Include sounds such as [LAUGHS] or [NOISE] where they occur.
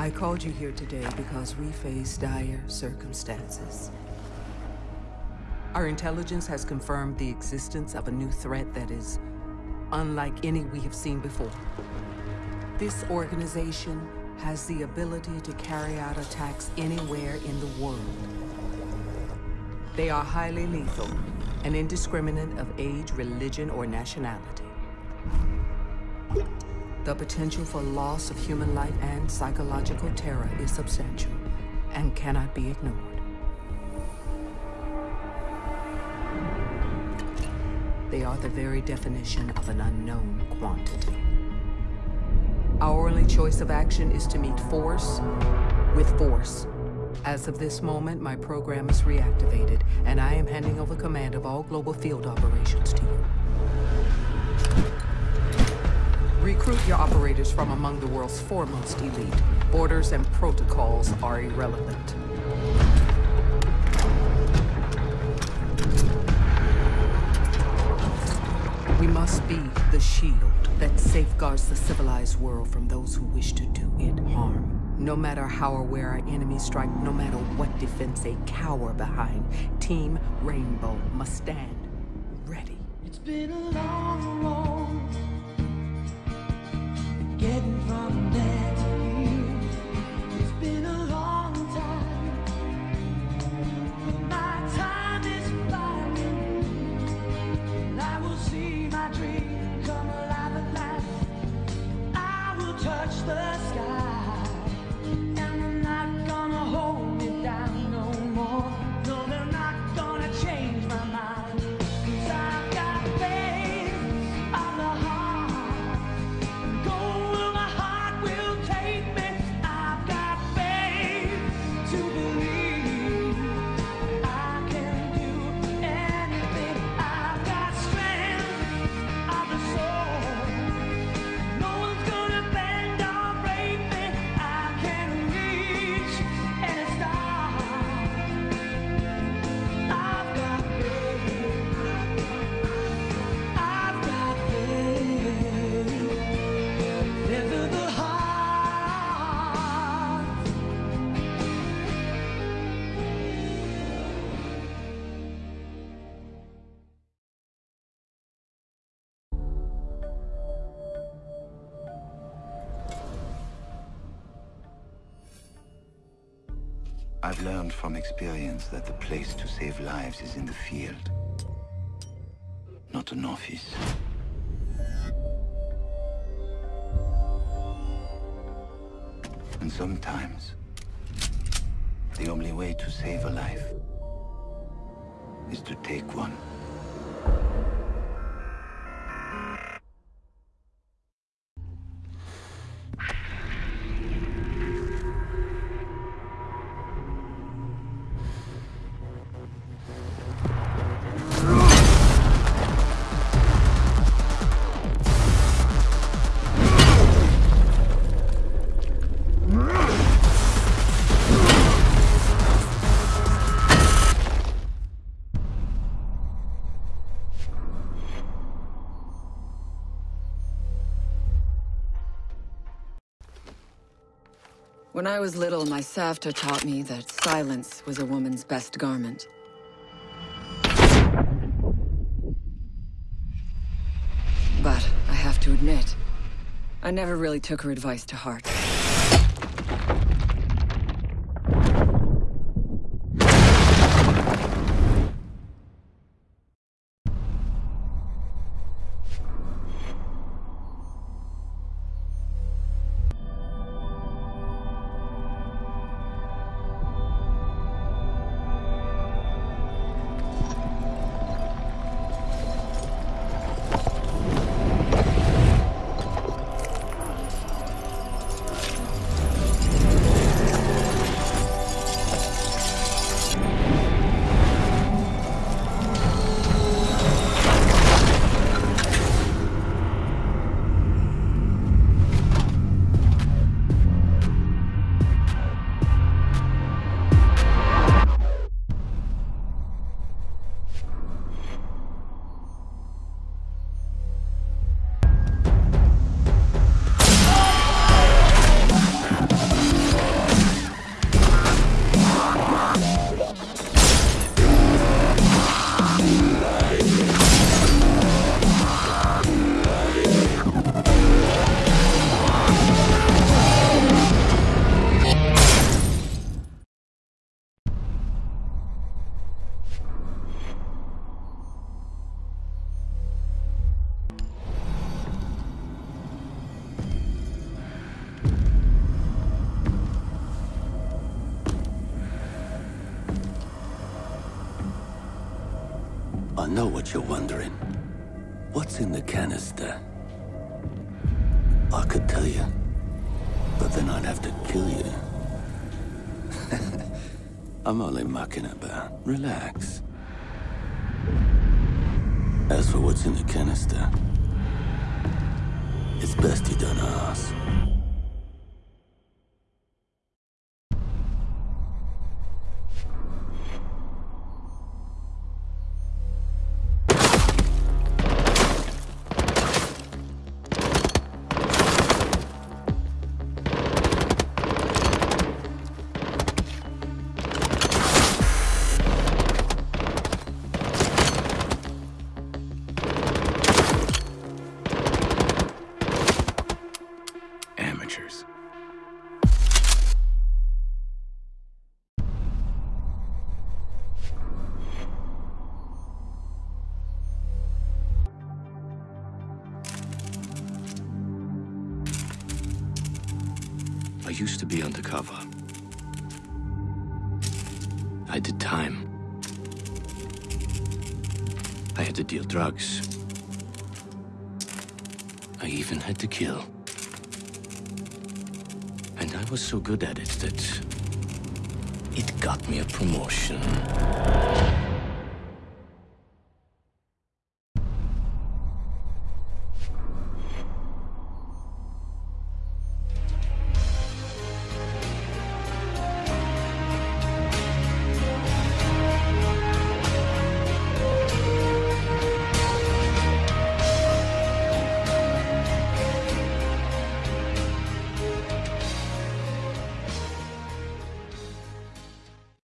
I called you here today because we face dire circumstances. Our intelligence has confirmed the existence of a new threat that is unlike any we have seen before. This organization has the ability to carry out attacks anywhere in the world. They are highly lethal and indiscriminate of age, religion, or nationality. The potential for loss of human life and psychological terror is substantial and cannot be ignored. They are the very definition of an unknown quantity. Our only choice of action is to meet force with force. As of this moment, my program is reactivated, and I am handing over command of all global field operations to you. Recruit your operators from among the world's foremost elite. Orders and protocols are irrelevant. We must be the shield that safeguards the civilized world from those who wish to do it harm. No matter how or where our enemies strike, no matter what defense they cower behind, Team Rainbow must stand ready. It's been a long road I've learned from experience that the place to save lives is in the field, not an office. And sometimes, the only way to save a life is to take one. When I was little, my Savta taught me that silence was a woman's best garment. But I have to admit, I never really took her advice to heart. Know what you're wondering. What's in the canister? I could tell you, but then I'd have to kill you. [LAUGHS] I'm only mucking about. Relax. As for what's in the canister, it's best you don't ask. I used to be undercover. I did time. I had to deal drugs. I even had to kill. And I was so good at it that it got me a promotion.